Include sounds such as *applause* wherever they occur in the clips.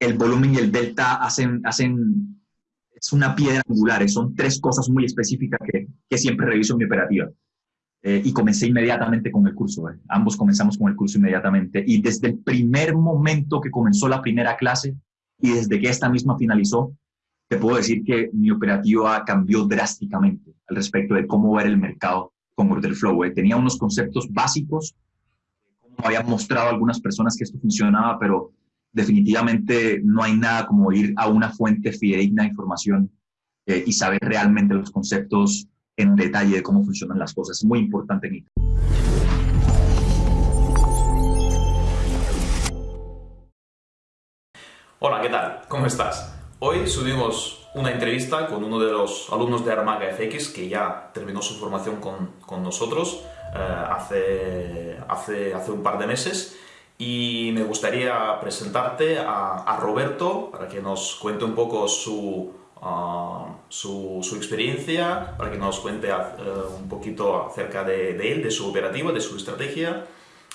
el volumen y el delta hacen, hacen es una piedra angular, son tres cosas muy específicas que, que siempre reviso en mi operativa. Eh, y comencé inmediatamente con el curso. Eh. Ambos comenzamos con el curso inmediatamente. Y desde el primer momento que comenzó la primera clase y desde que esta misma finalizó, te puedo decir que mi operativa cambió drásticamente al respecto de cómo ver el mercado con Order Flow. Eh. Tenía unos conceptos básicos, como habían mostrado algunas personas que esto funcionaba, pero definitivamente no hay nada como ir a una fuente fidedigna de información y saber realmente los conceptos en detalle de cómo funcionan las cosas. Es muy importante, Nick. Hola, ¿qué tal? ¿Cómo estás? Hoy subimos una entrevista con uno de los alumnos de Armaga FX que ya terminó su formación con, con nosotros eh, hace, hace, hace un par de meses y me gustaría presentarte a, a Roberto para que nos cuente un poco su, su, experiencia, para que nos cuente eh, un poquito acerca de, él, de su operativa, de su estrategia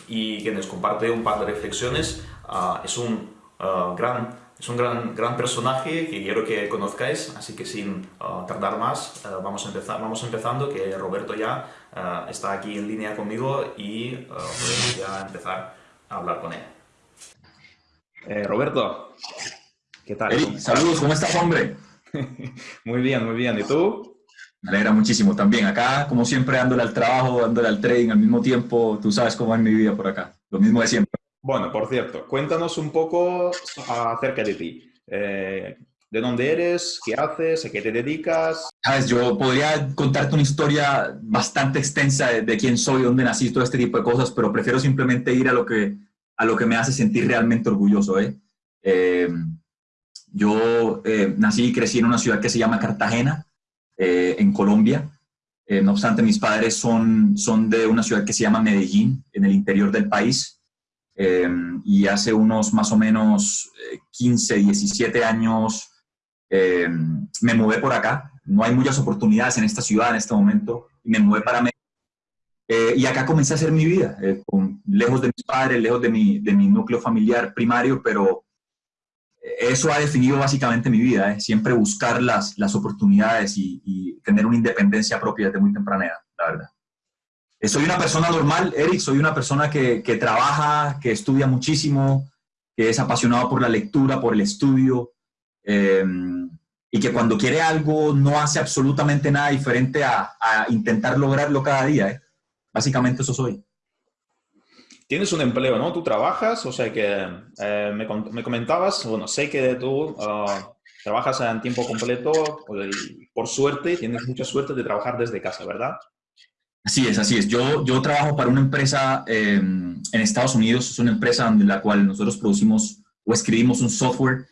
y que nos comparte un par de reflexiones. Ah, es un, ah, gran, es un gran, gran personaje que quiero que conozcáis, así que sin ah, tardar más, vamos, a empezar, vamos empezando, que Roberto ya está aquí en línea conmigo y podemos ya empezar a hablar con él. Eh, Roberto, ¿qué tal? saludos, ¿cómo estás, hombre? *laughs* muy bien, muy bien. ¿Y tú? Me alegra muchísimo también. Acá, como siempre, dándole al trabajo, dándole al trading al mismo tiempo. Tú sabes cómo es mi vida por acá. Lo mismo de siempre. Bueno, por cierto, cuéntanos un poco acerca de ti. Eh, ¿De dónde eres? ¿Qué haces? ¿A qué te dedicas? Sabes, yo podría contarte una historia bastante extensa de, quién soy, dónde nací, todo este tipo de cosas, pero prefiero simplemente ir a lo que, a lo que me hace sentir realmente orgulloso. ¿eh? eh yo eh, nací y crecí en una ciudad que se llama Cartagena, eh, en Colombia. Eh, no obstante, mis padres son, son de una ciudad que se llama Medellín, en el interior del país. y hace unos más o menos 15, 17 años me mudé por acá. No hay muchas oportunidades en esta ciudad en este momento. Y me mudé para Medellín. y acá comencé a hacer mi vida, lejos de mis padres, lejos de mi, de mi núcleo familiar primario, pero eso ha definido básicamente mi vida, ¿eh? siempre buscar las, las oportunidades y, tener una independencia propia desde muy temprana edad, la verdad. Eh, soy una persona normal, Eric, soy una persona que, que, trabaja, que estudia muchísimo, que es apasionado por la lectura, por el estudio, em, y que cuando quiere algo no hace absolutamente nada diferente a, a intentar lograrlo cada día. ¿eh? Básicamente eso soy. Tienes un empleo, ¿no? Tú trabajas, o sea que eh, me, me, comentabas, bueno, sé que tú ah, trabajas en tiempo completo, por suerte, tienes mucha suerte de trabajar desde casa, ¿verdad? Así es, así es. Yo, yo trabajo para una empresa em, en Estados Unidos, es una empresa en la cual nosotros producimos o escribimos un software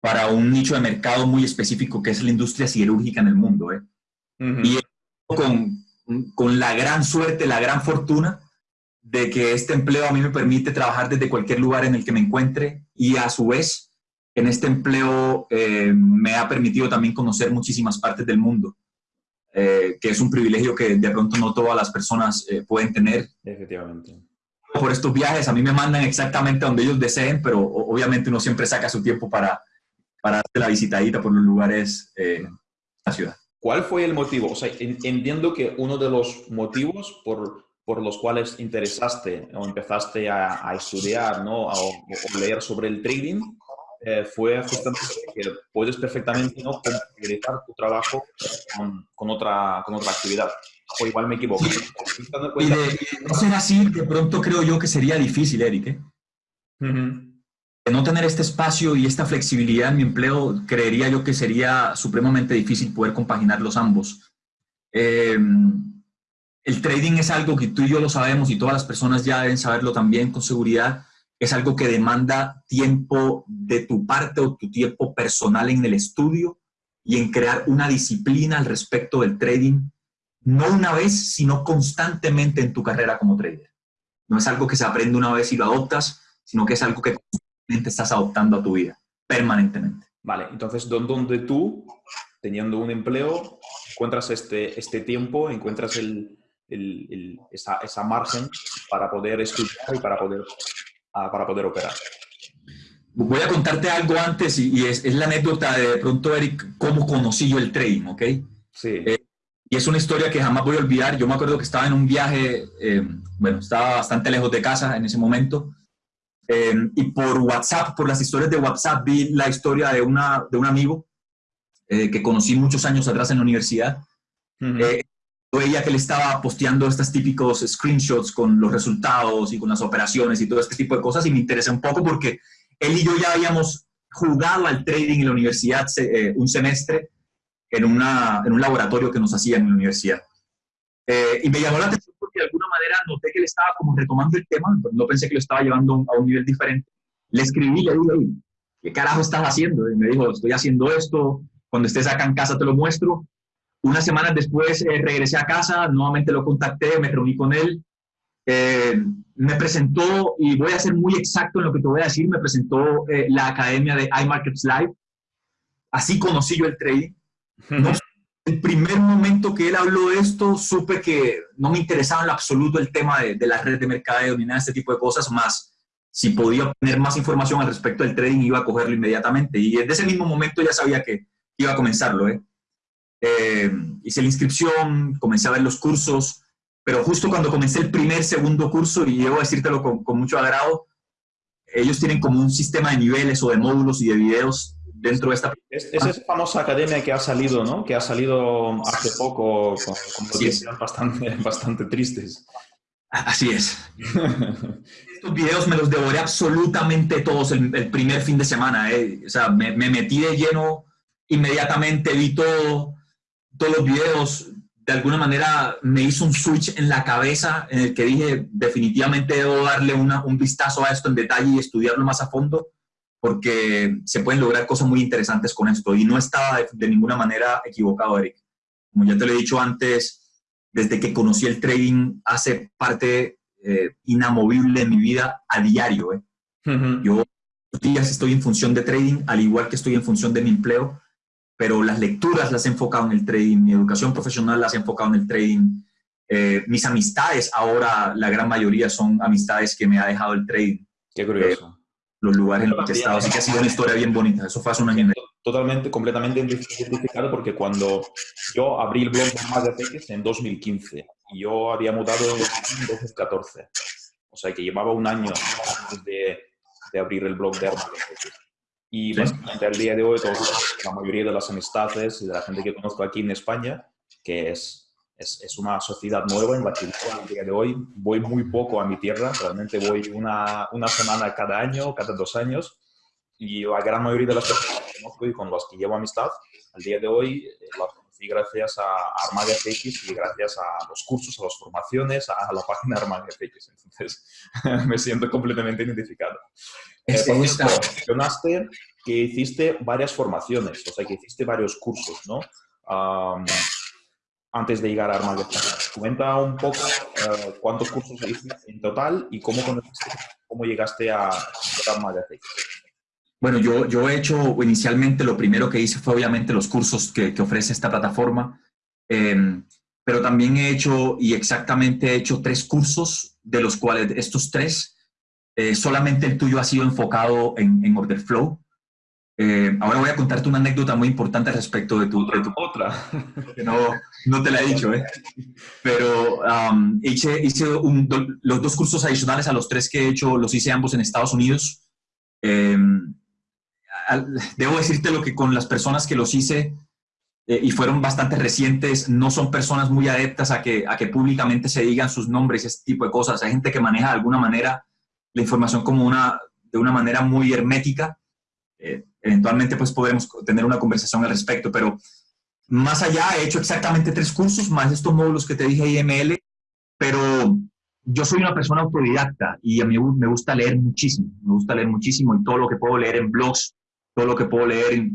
para un nicho de mercado muy específico que es la industria siderúrgica en el mundo. ¿eh? Y con, con la gran suerte, la gran fortuna de que este empleo a mí me permite trabajar desde cualquier lugar en el que me encuentre y a su vez en este empleo eh, me ha permitido también conocer muchísimas partes del mundo, eh, que es un privilegio que de pronto no todas las personas eh, pueden tener. Efectivamente. Por estos viajes a mí me mandan exactamente donde ellos deseen, pero obviamente uno siempre saca su tiempo para, para hacer la visitadita por los lugares de la ciudad. ¿Cuál fue el motivo? O sea, entiendo que uno de los motivos por por los cuales interesaste o empezaste a, estudiar ¿no? o, leer sobre el trading eh, fue justamente que puedes perfectamente ¿no? complementar tu trabajo con, con, otra, con otra actividad. O igual me equivoco. Y de, no ser así, de pronto creo yo que sería difícil, Eric. ¿eh? De no tener este espacio y esta flexibilidad en mi empleo, creería yo que sería supremamente difícil poder compaginar los ambos. Eh, el trading es algo que tú y yo lo sabemos y todas las personas ya deben saberlo también con seguridad. Es algo que demanda tiempo de tu parte o tu tiempo personal en el estudio y en crear una disciplina al respecto del trading, no una vez, sino constantemente en tu carrera como trader. No es algo que se aprende una vez y lo adoptas, sino que es algo que estás adoptando a tu vida, permanentemente. Vale, entonces, ¿dónde tú, teniendo un empleo, encuentras este, este tiempo, encuentras el, esa, esa, margen para poder estudiar y para poder, ah, para poder operar. voy a contarte algo antes y, es, es, la anécdota de, pronto, Eric, cómo conocí yo el trading, ¿ok? Sí. Eh, y es una historia que jamás voy a olvidar. Yo me acuerdo que estaba en un viaje, eh, bueno, estaba bastante lejos de casa en ese momento. Eh, y por WhatsApp, por las historias de WhatsApp, vi la historia de, una, de un amigo que conocí muchos años atrás en la universidad. veía que él estaba posteando estos típicos screenshots con los resultados y con las operaciones y todo este tipo de cosas y me interesé un poco porque él y yo ya habíamos jugado al trading en la universidad eh, un semestre en, una, en un laboratorio que nos hacían en la universidad. Eh, y me llamó la atención manera noté que él estaba como retomando el tema, no pensé que lo estaba llevando a un nivel diferente. Le escribí, le dije, ¿qué carajo estás haciendo? Y me dijo, estoy haciendo esto, cuando estés acá en casa te lo muestro. Unas semanas después eh, regresé a casa, nuevamente lo contacté, me reuní con él eh, me presentó, y voy a ser muy exacto en lo que te voy a decir, me presentó eh, la academia de iMarkets Live. Así conocí yo el trading. *laughs* el primer momento que él habló de esto, supe que no me interesaba en absoluto el tema de, de la red de mercadeo ni nada de este tipo de cosas, más si podía obtener más información al respecto del trading, iba a cogerlo inmediatamente. Y desde ese mismo momento ya sabía que iba a comenzarlo. ¿eh? Eh, hice la inscripción, comencé a ver los cursos, pero justo cuando comencé el primer, segundo curso, y debo decírtelo con, con mucho agrado, ellos tienen como un sistema de niveles o de módulos y de videos dentro de esta... Es, es esa famosa academia que ha salido, ¿no? Que ha salido hace poco con, con noticias bastante, bastante tristes. Así es. *laughs* Estos videos me los devoré absolutamente todos el, el primer fin de semana. ¿eh? O sea, me, me, metí de lleno inmediatamente, vi todo, todos los videos, de alguna manera me hizo un switch en la cabeza en el que dije, definitivamente debo darle una, un vistazo a esto en detalle y estudiarlo más a fondo, porque se pueden lograr cosas muy interesantes con esto. Y no estaba de, de ninguna manera equivocado, Eric. Como ya te lo he dicho antes, desde que conocí el trading, hace parte eh, inamovible de mi vida a diario. ¿eh? Uh -huh. Yo días estoy en función de trading, al igual que estoy en función de mi empleo pero las lecturas las he enfocado en el trading, mi educación profesional las he enfocado en el trading, eh, mis amistades ahora, la gran mayoría son amistades que me ha dejado el trading. Qué curioso. Los lugares en los que he estado, así que ha sido una historia bien bonita, eso fue hace un año. Totalmente, completamente identificado porque cuando yo abrí el blog de Más de en 2015 y yo había mudado en 2014, o sea que llevaba un año antes de, de abrir el blog de Armas y ¿Sí? básicamente al día de hoy, todos, la mayoría de las amistades y de la gente que conozco aquí en España, que es, es, es, una sociedad nueva en la que al día de hoy voy muy poco a mi tierra, realmente voy una, una semana cada año, cada dos años, y la gran mayoría de las personas que conozco y con las que llevo amistad, al día de hoy eh, las conocí gracias a Armaga FX y gracias a los cursos, a las formaciones, a la página Armaga FX. Entonces, *laughs* me siento completamente identificado. Eh, mencionaste que hiciste varias formaciones, o sea, que hiciste varios cursos, ¿no? Um, antes de llegar a Armaga FX. Comenta un poco uh, cuántos cursos hiciste en total y cómo, cómo llegaste a Armaga FX. Bueno, yo, yo he hecho inicialmente, lo primero que hice fue obviamente los cursos que, que ofrece esta plataforma, eh, pero también he hecho y exactamente he hecho tres cursos, de los cuales estos tres, eh, solamente el tuyo ha sido enfocado en, en Order Flow. Eh, ahora voy a contarte una anécdota muy importante respecto de tu... Otra. De tu, otra. Que no, no te la he dicho, ¿eh? Pero um, hice, hice un, do, los dos cursos adicionales a los tres que he hecho, los hice ambos en Estados Unidos. Eh, debo decirte lo que con las personas que los hice eh, y fueron bastante recientes, no son personas muy adeptas a que, a que públicamente se digan sus nombres y ese tipo de cosas. Hay gente que maneja de alguna manera la información como una, de una manera muy hermética. Eh, eventualmente pues podremos tener una conversación al respecto, pero más allá he hecho exactamente tres cursos, más estos módulos que te dije IML, pero yo soy una persona autodidacta y a mí me gusta leer muchísimo, me gusta leer muchísimo y todo lo que puedo leer en blogs, todo lo que puedo leer,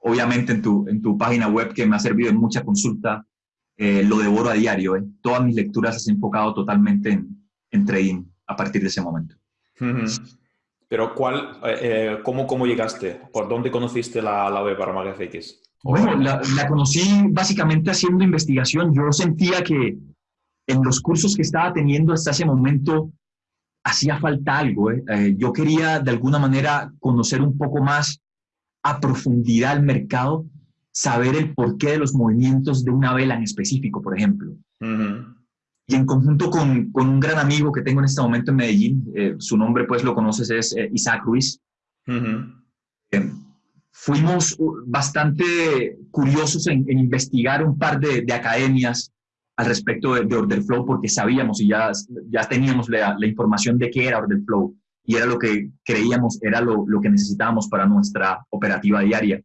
obviamente, en tu, en tu página web, que me ha servido en mucha consulta, eh, lo devoro a diario. ¿eh? Todas mis lecturas se han enfocado totalmente en, en trading a partir de ese momento. Uh -huh. Pero, ¿cuál, eh, cómo, ¿cómo llegaste? ¿Por dónde conociste la, la web para MagFX? Bueno, la, la conocí básicamente haciendo investigación. Yo sentía que en los cursos que estaba teniendo hasta ese momento hacía falta algo. ¿eh? Eh, yo quería de alguna manera conocer un poco más a profundidad el mercado, saber el porqué de los movimientos de una vela en específico, por ejemplo. Y en conjunto con, con, un gran amigo que tengo en este momento en Medellín, eh, su nombre pues lo conoces, es Isaac Ruiz. fuimos bastante curiosos en, investigar un par de, de academias al respecto de, Order Flow porque sabíamos y ya, ya teníamos la, la, información de qué era Order Flow y era lo que creíamos era lo, lo que necesitábamos para nuestra operativa diaria.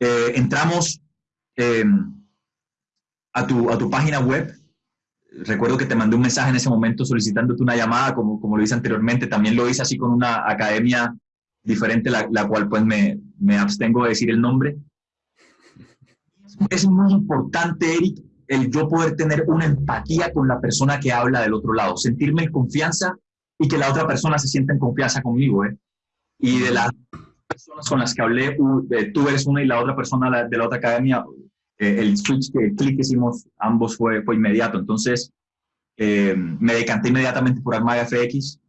Eh, entramos em, a, tu, a tu página web. Recuerdo que te mandé un mensaje en ese momento solicitándote una llamada, como, como lo hice anteriormente. También lo hice así con una academia diferente, la, la cual pues me, me abstengo de decir el nombre. Es muy importante, Eric, el yo poder tener una empatía con la persona que habla del otro lado, sentirme en confianza y que la otra persona se sienta en confianza conmigo. ¿eh? Y de las personas con las que hablé, tú eres una y la otra persona de la otra academia, eh, el switch, que, clic hicimos ambos fue, fue inmediato. Entonces, eh, me decanté inmediatamente por Armada FX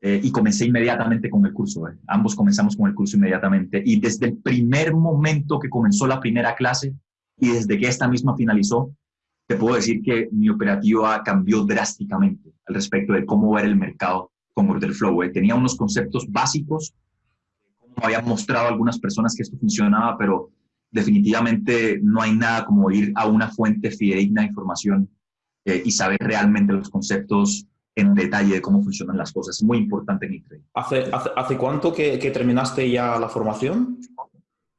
eh, y comencé inmediatamente con el curso. Ambos comenzamos con el curso inmediatamente. Y desde el primer momento que comenzó la primera clase y desde que esta misma finalizó, te puedo decir que mi operativa cambió drásticamente al respecto de cómo ver el mercado con Order Flow. Eh. Tenía unos conceptos básicos, como habían mostrado algunas personas que esto funcionaba, pero definitivamente no hay nada como ir a una fuente fidedigna de información eh, y saber realmente los conceptos en detalle de cómo funcionan las cosas. Es muy importante en trading. ¿Hace, hace, cuánto que, que terminaste ya la formación?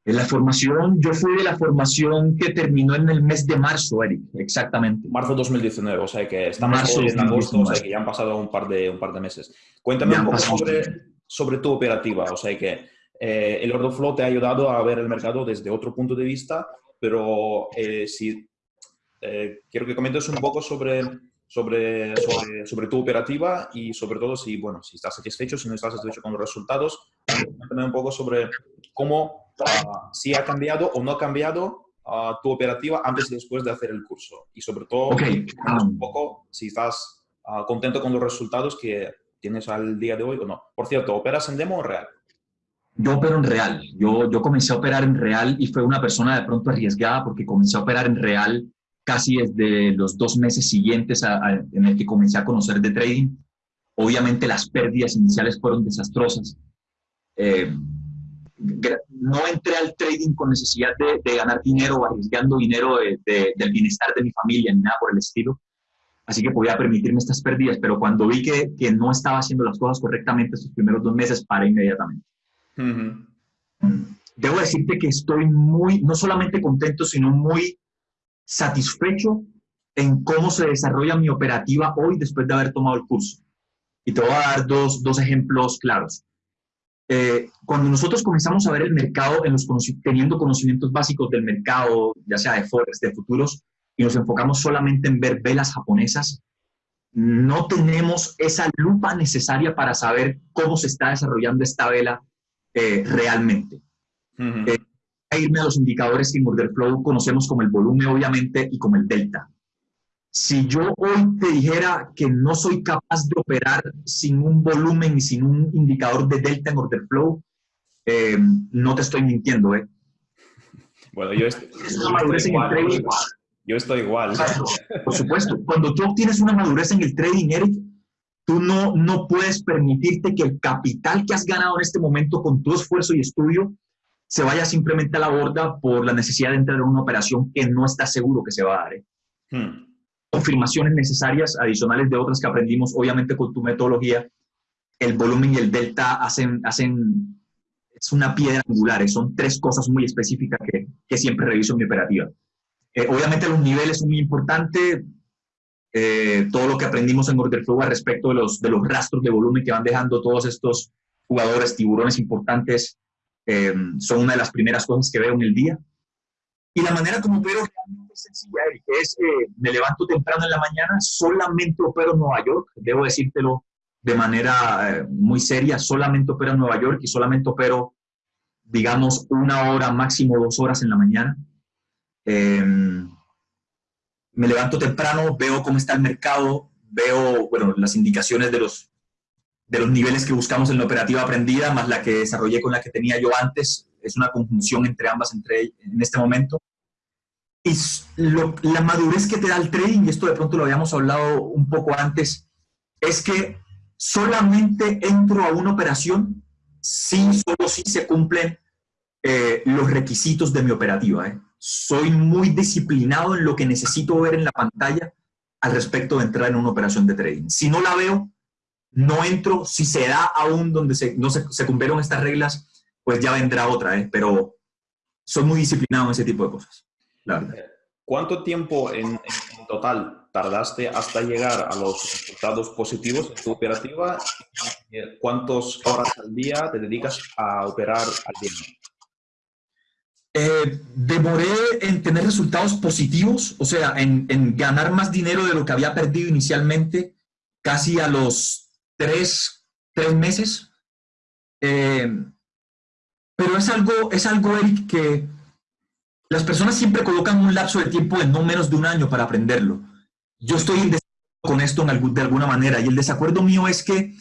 En la formación, yo fui de la formación que terminó en el mes de marzo, Eric, exactamente. Marzo 2019, o sea que estamos en agosto, o sea que ya han pasado un par de, un par de meses. Cuéntame un poco sobre, sobre, tu operativa, o sea que eh, el order flow te ha ayudado a ver el mercado desde otro punto de vista, pero eh, si eh, quiero que comentes un poco sobre, sobre, sobre, sobre, tu operativa y sobre todo si, bueno, si estás satisfecho, si no estás satisfecho con los resultados, cuéntame un poco sobre cómo Ah, si ha cambiado o no ha cambiado ah, tu operativa antes y después de hacer el curso. Y sobre todo, un poco si estás ah, contento con los resultados que tienes al día de hoy o no. Por cierto, ¿operas en demo o real? Yo opero en real. Yo, yo comencé a operar en real y fue una persona de pronto arriesgada porque comencé a operar en real casi desde los dos meses siguientes en el que comencé a conocer de trading. Obviamente las pérdidas iniciales fueron desastrosas. Eh, no entré al trading con necesidad de, ganar dinero o arriesgando dinero del bienestar de mi familia ni nada por el estilo. Así que podía permitirme estas pérdidas, pero cuando vi que, que no estaba haciendo las cosas correctamente estos primeros dos meses, paré inmediatamente. Debo decirte que estoy muy, no solamente contento, sino muy satisfecho en cómo se desarrolla mi operativa hoy después de haber tomado el curso. Y te voy a dar dos, dos ejemplos claros. Eh, cuando nosotros comenzamos a ver el mercado, en los teniendo conocimientos básicos del mercado, ya sea de forex, de futuros, y nos enfocamos solamente en ver velas japonesas, no tenemos esa lupa necesaria para saber cómo se está desarrollando esta vela eh, realmente. Uh irme a los indicadores que en Order Flow conocemos como el volumen, obviamente, y como el delta. Si yo hoy te dijera que no soy capaz de operar sin un volumen y sin un indicador de delta en order flow, eh, no te estoy mintiendo, ¿eh? Bueno, yo, estoy, igual, yo estoy igual. Por supuesto, cuando tú obtienes una madurez en el trading, Eric, tú no, no puedes permitirte que el capital que has ganado en este momento con tu esfuerzo y estudio se vaya simplemente a la borda por la necesidad de entrar en una operación que no estás seguro que se va a dar. ¿eh? Hmm confirmaciones necesarias adicionales de otras que aprendimos, obviamente con tu metodología, el volumen y el delta hacen, hacen es una piedra angular, son tres cosas muy específicas que, que siempre reviso en mi operativa. Eh, obviamente los niveles son muy importantes, eh, todo lo que aprendimos en Order Flow al respecto de los, de los rastros de volumen que van dejando todos estos jugadores, tiburones importantes, eh, son una de las primeras cosas que veo en el día. Y la manera como opero realmente es sencilla, Eric. Es, eh, me levanto temprano en la mañana, solamente opero en Nueva York, debo decírtelo de manera eh, muy seria, solamente opero en Nueva York y solamente opero, digamos, una hora, máximo dos horas en la mañana. Me levanto temprano, veo cómo está el mercado, veo, bueno, las indicaciones de los, de los niveles que buscamos en la operativa aprendida, más la que desarrollé con la que tenía yo antes. Es una conjunción entre ambas entre, en este momento. Y la madurez que te da el trading, y esto de pronto lo habíamos hablado un poco antes, es que solamente entro a una operación si solo si se cumplen eh, los requisitos de mi operativa. ¿eh? Soy muy disciplinado en lo que necesito ver en la pantalla al respecto de entrar en una operación de trading. Si no la veo, no entro. Si se da aún donde no se, cumplieron estas reglas, pues ya vendrá otra. ¿eh? Pero soy muy disciplinado en ese tipo de cosas, la verdad. ¿Cuánto tiempo en, total tardaste hasta llegar a los resultados positivos en tu operativa? ¿Cuántas horas al día te dedicas a operar al día? Eh, demoré en tener resultados positivos, o sea, en, ganar más dinero de lo que había perdido inicialmente, casi a los tres, meses. Eh, pero es algo, es algo, Eric, que las personas siempre colocan un lapso de tiempo de no menos de un año para aprenderlo. Yo estoy en desacuerdo con esto en de alguna manera y el desacuerdo mío es que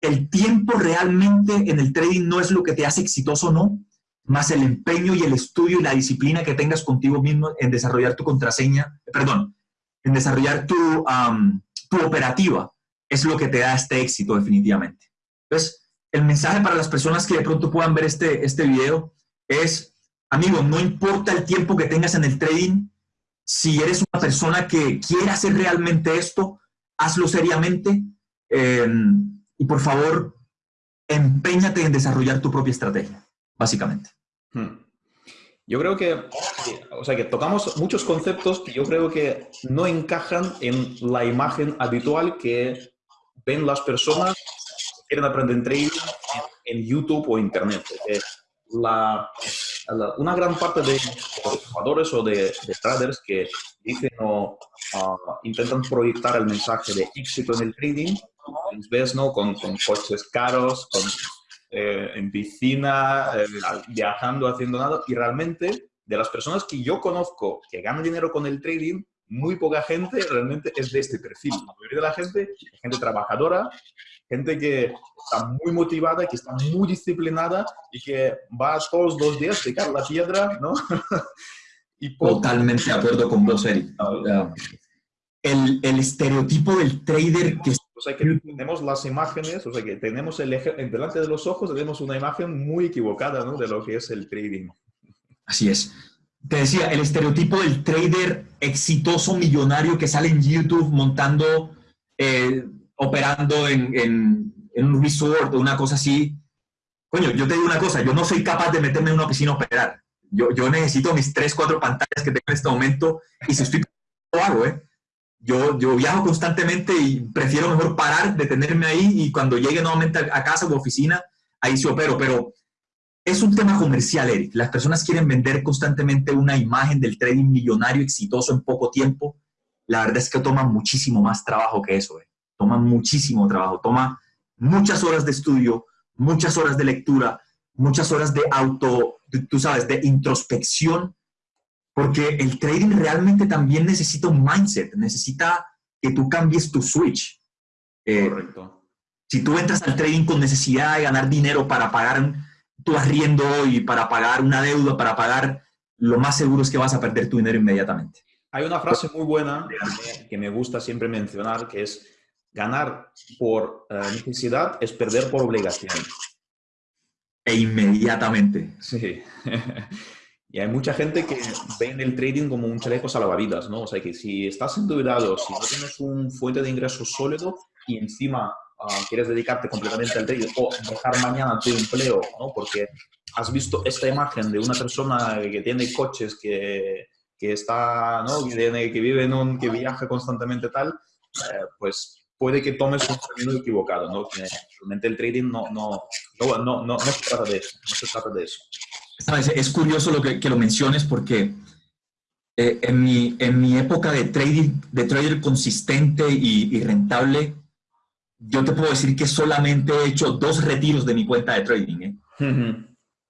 el tiempo realmente en el trading no es lo que te hace exitoso o no, más el empeño y el estudio y la disciplina que tengas contigo mismo en desarrollar tu contraseña, perdón, en desarrollar tu, tu operativa, es lo que te da este éxito definitivamente. Entonces, el mensaje para las personas que de pronto puedan ver este, este video es, amigo, no importa el tiempo que tengas en el trading, si eres una persona que quiere hacer realmente esto, hazlo seriamente eh, y por favor, empeñate en desarrollar tu propia estrategia básicamente. Hmm. Yo creo que, o sea, que tocamos muchos conceptos que yo creo que no encajan en la imagen habitual que ven las personas que quieren aprender trading en, YouTube o Internet. La, una gran parte de los jugadores o de, traders que dicen o ah, intentan proyectar el mensaje de éxito en el trading, ves, ¿no? Con, con coches caros, con eh, en piscina, eh, viajando, haciendo nada. Y realmente, de las personas que yo conozco que ganan dinero con el trading, muy poca gente realmente es de este perfil. La mayoría de la gente es gente trabajadora, gente que está muy motivada, que está muy disciplinada y que va todos los días a picar la piedra, ¿no? *laughs* y Totalmente de acuerdo con vos, Eric. El, el, estereotipo del trader que o sea que tenemos las imágenes, o sea que tenemos el delante de los ojos tenemos una imagen muy equivocada ¿no? de lo que es el trading. Así es. Te decía, el estereotipo del trader exitoso millonario que sale en YouTube montando, eh, operando en, en, en, un resort o una cosa así. Coño, yo te digo una cosa, yo no soy capaz de meterme en una piscina a operar. Yo, yo necesito mis tres, cuatro pantallas que tengo en este momento y si estoy lo hago, ¿eh? Yo, yo viajo constantemente y prefiero mejor parar, detenerme ahí y cuando llegue nuevamente a casa o oficina, ahí sí opero. Pero es un tema comercial, Eric. Las personas quieren vender constantemente una imagen del trading millonario exitoso en poco tiempo. La verdad es que toma muchísimo más trabajo que eso. Eh. Toma muchísimo trabajo. Toma muchas horas de estudio, muchas horas de lectura, muchas horas de auto, tú sabes, de introspección porque el trading realmente también necesita un mindset, necesita que tú cambies tu switch. Eh, Correcto. Si tú entras al trading con necesidad de ganar dinero para pagar tu arriendo y para pagar una deuda, para pagar, lo más seguro es que vas a perder tu dinero inmediatamente. Hay una frase muy buena que me gusta siempre mencionar, que es ganar por eh, necesidad es perder por obligación. E inmediatamente. Sí. *laughs* Y hay mucha gente que ve en el trading como un chaleco salvavidas, ¿no? O sea, que si estás endeudado, si no tienes un fuente de ingresos sólido y encima ah, quieres dedicarte completamente al trading o dejar mañana tu empleo, ¿no? Porque has visto esta imagen de una persona que tiene coches, que, que está, ¿no? Que, tiene, que vive en un, que viaja constantemente tal, eh, pues puede que tomes un camino equivocado, ¿no? realmente el trading no, no, no, no, no, se trata de eso, no se trata de eso. Es curioso lo que, que lo menciones porque eh, en, mi, en mi época de trading, de trader consistente y, rentable, yo te puedo decir que solamente he hecho dos retiros de mi cuenta de trading. ¿eh?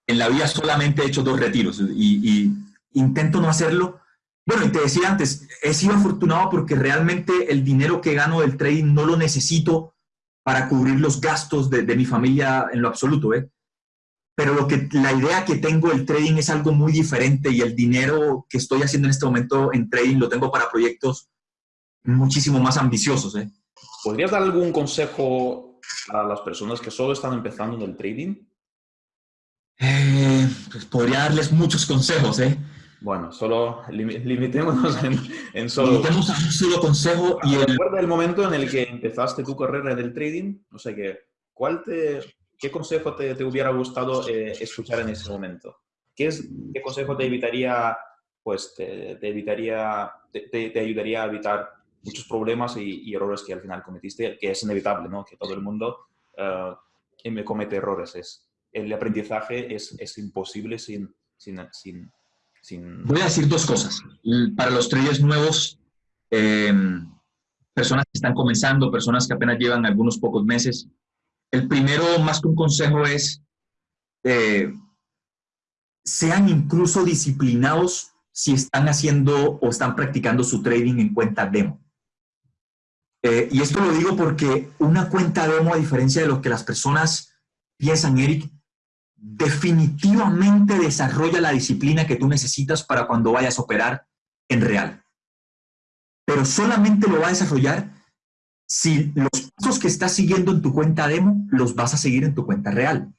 En la vida solamente he hecho dos retiros y, y, intento no hacerlo. Bueno, y te decía antes, he sido afortunado porque realmente el dinero que gano del trading no lo necesito para cubrir los gastos de, mi familia en lo absoluto, ¿eh? Pero lo que, la idea que tengo del trading es algo muy diferente y el dinero que estoy haciendo en este momento en trading lo tengo para proyectos muchísimo más ambiciosos, ¿eh? ¿Podrías dar algún consejo a las personas que solo están empezando en el trading? Eh, pues podría darles muchos consejos, ¿eh? Bueno, solo limitémonos en, solo... Limitemos a un solo consejo y el... ¿Recuerda el momento en el que empezaste tu carrera del trading? No sé qué. ¿Cuál te, ¿Qué consejo te, te hubiera gustado eh, escuchar en ese momento? ¿Qué, es, ¿Qué consejo te evitaría, pues, te, te evitaría, te, te, ayudaría a evitar muchos problemas y, errores que al final cometiste, que es inevitable, ¿no? Que todo el mundo uh, me comete errores. Es, el aprendizaje es, es imposible sin, sin, sin Voy a decir dos cosas. Para los traders nuevos, em, personas que están comenzando, personas que apenas llevan algunos pocos meses, el primero, más que un consejo, es eh, sean incluso disciplinados si están haciendo o están practicando su trading en cuenta demo. Eh, y esto lo digo porque una cuenta demo, a diferencia de lo que las personas piensan, Eric, definitivamente desarrolla la disciplina que tú necesitas para cuando vayas a operar en real. Pero solamente lo va a desarrollar si los pasos que estás siguiendo en tu cuenta demo los vas a seguir en tu cuenta real.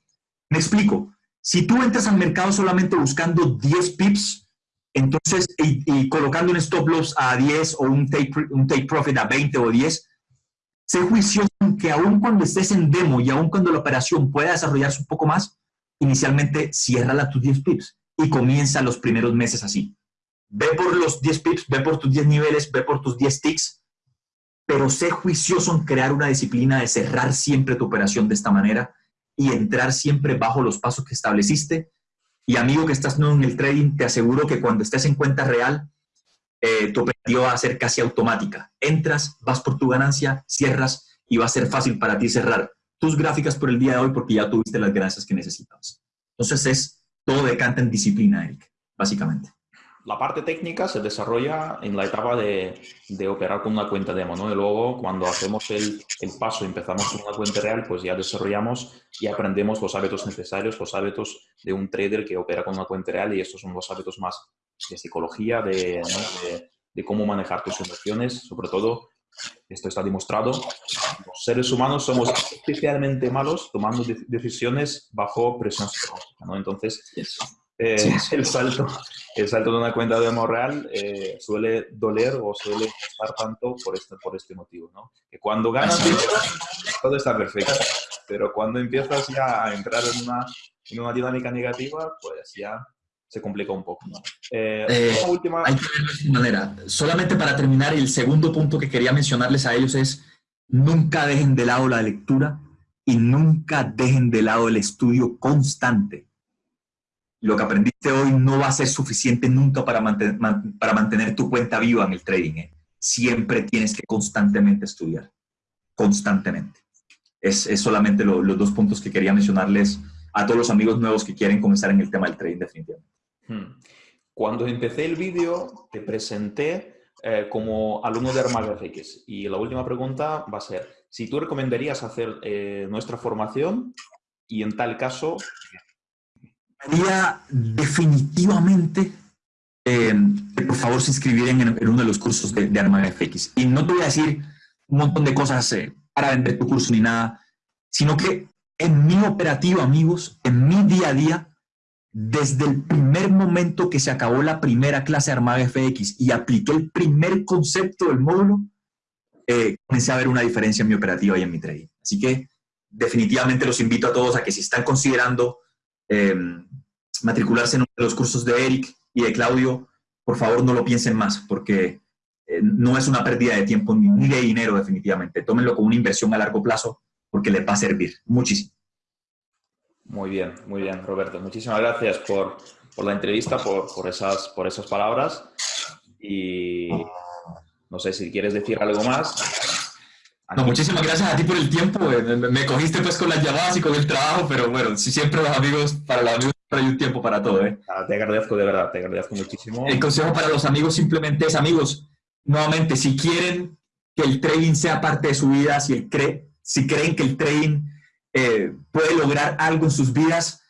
Me explico. Si tú entras al mercado solamente buscando 10 pips, entonces, y, colocando un stop loss a 10 o un take, un take profit a 20 o 10, sé juicioso que aun cuando estés en demo y aun cuando la operación pueda desarrollarse un poco más, inicialmente cierra tus 10 pips y comienza los primeros meses así. Ve por los 10 pips, ve por tus 10 niveles, ve por tus 10 ticks, pero sé juicioso en crear una disciplina de cerrar siempre tu operación de esta manera y entrar siempre bajo los pasos que estableciste. Y amigo que estás nuevo en el trading, te aseguro que cuando estés en cuenta real, eh, tu operativa va a ser casi automática. Entras, vas por tu ganancia, cierras y va a ser fácil para ti cerrar tus gráficas por el día de hoy porque ya tuviste las ganancias que necesitabas. Entonces es todo decanta en disciplina, Eric, básicamente. La parte técnica se desarrolla en la etapa de, de operar con una cuenta demo, ¿no? Y luego cuando hacemos el, el paso y empezamos con una cuenta real, pues ya desarrollamos y aprendemos los hábitos necesarios, los hábitos de un trader que opera con una cuenta real y estos son los hábitos más de psicología, de, de, de cómo manejar tus emociones, sobre todo esto está demostrado. Los seres humanos somos especialmente malos tomando decisiones bajo presión psicológica, ¿no? Entonces, eh, *laughs* el, salto, el salto de una cuenta de demo real eh, suele doler o suele costar tanto por este, por este motivo, ¿no? Que cuando ganas todo está perfecto, pero cuando empiezas ya a entrar en una, en una dinámica negativa, pues ya se complica un poco. Eh, eh, última... Hay que verlo de manera. Solamente para terminar, el segundo punto que quería mencionarles a ellos es nunca dejen de lado la lectura y nunca dejen de lado el estudio constante. Lo que aprendiste hoy no va a ser suficiente nunca para, mantener, para mantener tu cuenta viva en el trading. ¿eh? Siempre tienes que constantemente estudiar. Constantemente. Es, es solamente los dos puntos que quería mencionarles a todos los amigos nuevos que quieren comenzar en el tema del trading definitivamente. Hmm. Cuando empecé el vídeo, te presenté eh, como alumno de FX. Y la última pregunta va a ser, si tú recomendarías hacer eh, nuestra formación y en tal caso... Definitivamente eh, por favor se inscribieran en, uno de los cursos de, de FX. Y no te voy a decir un montón de cosas para vender tu curso ni nada, sino que en mi operativa, amigos, en mi día a día, desde el primer momento que se acabó la primera clase de Armada FX y apliqué el primer concepto del módulo, eh, comencé a ver una diferencia en mi operativa y en mi trading. Así que definitivamente los invito a todos a que si están considerando em, matricularse en uno de los cursos de Eric y de Claudio, por favor no lo piensen más, porque eh, no es una pérdida de tiempo ni de dinero definitivamente. Tómenlo como una inversión a largo plazo porque les va a servir muchísimo. Muy bien, muy bien, Roberto. Muchísimas gracias por, por la entrevista, por, por, esas, por esas palabras. Y no sé si quieres decir algo más. No, muchísimas gracias a ti por el tiempo. Me, cogiste pues con las llamadas y con el trabajo, pero bueno, si siempre los amigos, para los amigos hay un tiempo para todo. ¿eh? Ah, te agradezco de verdad, te agradezco muchísimo. El consejo para los amigos simplemente es, amigos, nuevamente, si quieren que el trading sea parte de su vida, si, el cree, si creen que el trading eh, puede lograr algo en sus vidas,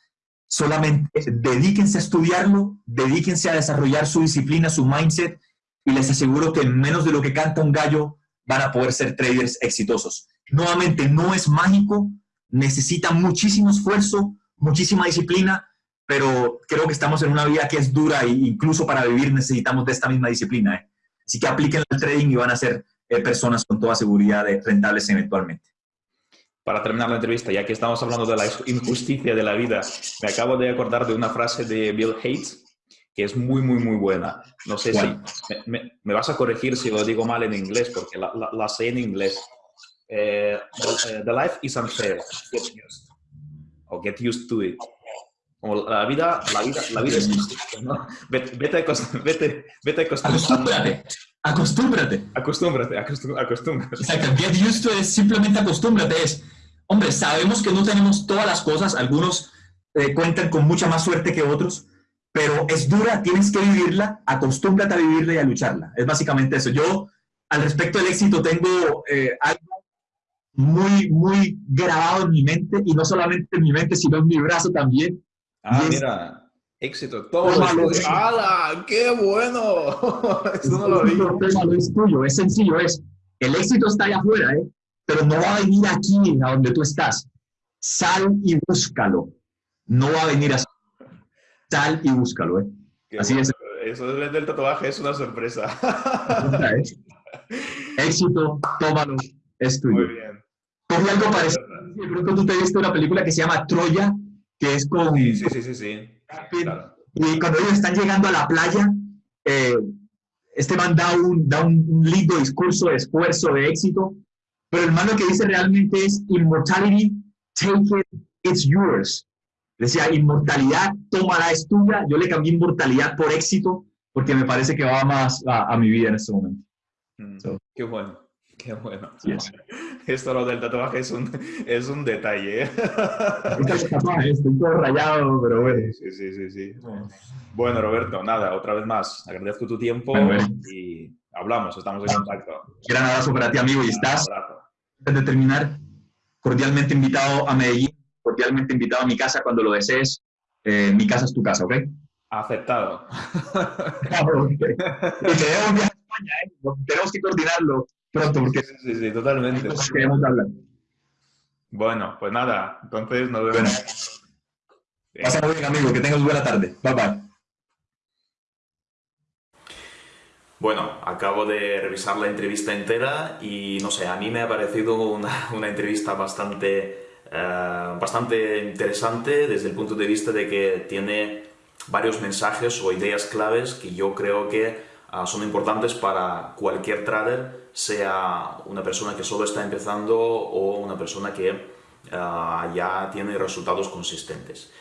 solamente dedíquense a estudiarlo, dedíquense a desarrollar su disciplina, su mindset, y les aseguro que en menos de lo que canta un gallo van a poder ser traders exitosos. Nuevamente, no es mágico, necesita muchísimo esfuerzo, muchísima disciplina, pero creo que estamos en una vida que es dura e incluso para vivir necesitamos de esta misma disciplina. ¿eh? Así que apliquen el trading y van a ser eh, personas con toda seguridad rentables eventualmente. Para terminar la entrevista, ya que estamos hablando de la injusticia de la vida, me acabo de acordar de una frase de Bill Gates que es muy, muy, muy buena. No sé si me, vas a corregir si lo digo mal en inglés, porque la, la, sé en inglés. Eh, the, life is unfair. Get used. O get used to it. Como la vida, la vida, la vida es injusta, ¿no? Vete, vete, vete, vete acostúmbrate. Acostúmbrate. Acostúmbrate, acostúmbrate. Exacto. Get used to it es simplemente acostúmbrate. Es, hombre, sabemos que no tenemos todas las cosas. Algunos eh, cuentan con mucha más suerte que otros pero es dura, tienes que vivirla, acostúmbrate a vivirla y a lucharla. Es básicamente eso. Yo, al respecto del éxito, tengo eh, algo muy, muy grabado en mi mente, y no solamente en mi mente, sino en mi brazo también. Ah, mira, éxito. Todo ¡Hala! ¡Qué bueno! *laughs* Eso no lo vi. es tuyo, es sencillo, es, el éxito está allá afuera, ¿eh? pero no va a venir aquí, a donde tú estás. Sal y búscalo. No va a venir así sal y búscalo, ¿eh? Así es. Eso del tatuaje es una sorpresa. *laughs* Éxito, tómalo, es tuyo. Muy bien. Coge algo parecido. De pronto tú te viste una película que se llama Troya, que es con... Sí, sí, sí, sí. Y cuando ellos están llegando a la playa, eh, este man da, un, da un, lindo discurso de esfuerzo, de éxito, pero el man lo que dice realmente es, immortality, take it, it's yours. Decía, inmortalidad, tómala, es tuya. Yo le cambié inmortalidad por éxito porque me parece que va más a, mi vida en este momento. Mm, qué bueno, qué bueno. *laughs* Esto lo del tatuaje es un, es un detalle. ¿eh? *laughs* estoy todo rayado, pero bueno. Sí, sí, sí, sí. Bueno, Roberto, nada, otra vez más, agradezco tu tiempo y hablamos, estamos en contacto. Un abrazo para ti, amigo, y estás, antes de terminar, cordialmente invitado a Medellín cordialmente invitado a mi casa cuando lo desees. Eh, mi casa es tu casa, ¿ok? Aceptado. y te debo un viaje a España, ¿eh? Tenemos que coordinarlo pronto porque sí, sí, totalmente. queremos hablar. Bueno, pues nada, entonces nos vemos. Bueno. bien, amigo, que tengas buena tarde. Bye bye. Bueno, acabo de revisar la entrevista entera y no sé, a mí me ha parecido una, una entrevista bastante eh, bastante interesante desde el punto de vista de que tiene varios mensajes o ideas claves que yo creo que ah, son importantes para cualquier trader, sea una persona que solo está empezando o una persona que ah, ya tiene resultados consistentes.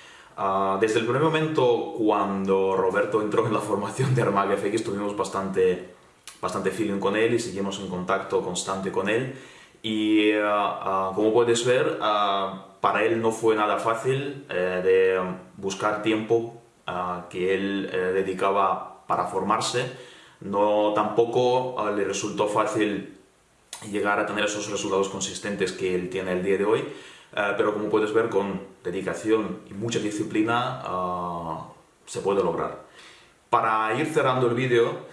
Desde el primer momento, cuando Roberto entró en la formación de Armaga FX, tuvimos bastante, bastante feeling con él y seguimos en contacto constante con él. Y uh, uh, como puedes ver, uh, para él no fue nada fácil eh, de buscar tiempo que él eh, dedicaba para formarse. No tampoco le resultó fácil llegar a tener esos resultados consistentes que él tiene el día de hoy, eh, pero como puedes ver, con dedicación y mucha disciplina se puede lograr. Para ir cerrando el vídeo,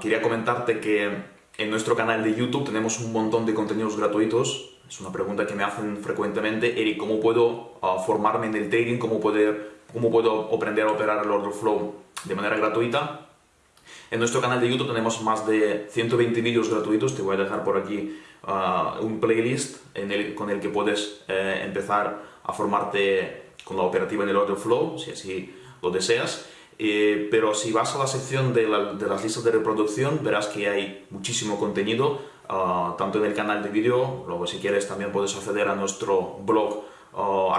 quería comentarte que en nuestro canal de YouTube tenemos un montón de contenidos gratuitos. Es una pregunta que me hacen frecuentemente. Eric, ¿cómo puedo ah, formarme en el trading? ¿Cómo, poder, ¿Cómo puedo aprender a operar el order flow de manera gratuita? En nuestro canal de YouTube tenemos más de 120 vídeos gratuitos. Te voy a dejar por aquí ah, un playlist con el que puedes eh, empezar a formarte con la operativa en el order flow, si así lo deseas. Eh, pero si vas a la sección de, las listas de reproducción verás que hay muchísimo contenido, ah, tanto en el canal de vídeo, luego si quieres también puedes acceder a nuestro blog uh,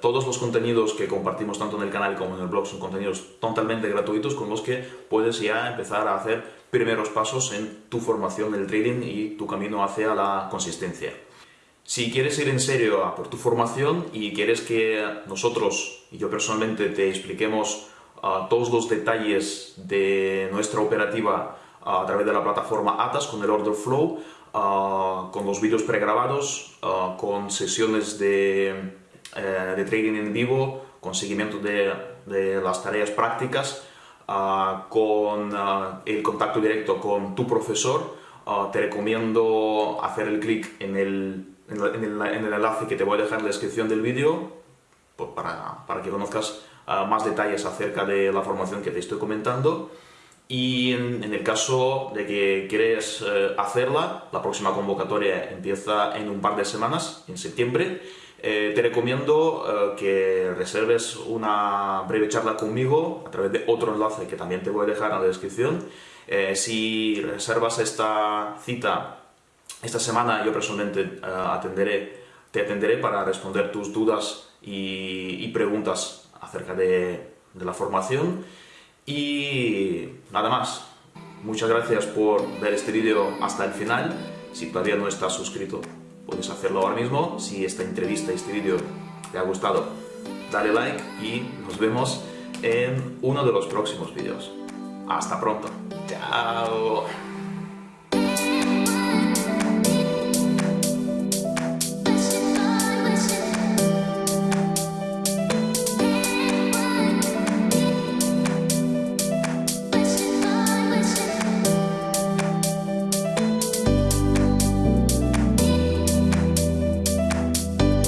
todos los contenidos que compartimos tanto en el canal como en el blog son contenidos totalmente gratuitos con los que puedes ya empezar a hacer primeros pasos en tu formación del trading y tu camino hacia la consistencia. Si quieres ir en serio a por tu formación y quieres que nosotros y yo personalmente te expliquemos ah, todos los detalles de nuestra operativa a través de la plataforma Atas con el Order Flow, con los vídeos pregrabados, con sesiones de, de trading en vivo, con seguimiento de, de las tareas prácticas, con el contacto directo con tu profesor. te recomiendo hacer el clic en el, en, el, en el enlace que te voy a dejar en la descripción del vídeo pues para, para que conozcas más detalles acerca de la formación que te estoy comentando. Y en, el caso de que quieres eh, hacerla, la próxima convocatoria empieza en un par de semanas, en septiembre. Eh, te recomiendo eh, que reserves una breve charla conmigo a través de otro enlace que también te voy a dejar en la descripción. si reservas esta cita esta semana, yo personalmente atenderé, te atenderé para responder tus dudas y, preguntas acerca de, la formación. Y nada más. Muchas gracias por ver este vídeo hasta el final. Si todavía no estás suscrito, puedes hacerlo ahora mismo. Si esta entrevista, este vídeo te ha gustado, dale like y nos vemos en uno de los próximos vídeos. Hasta pronto. Chao.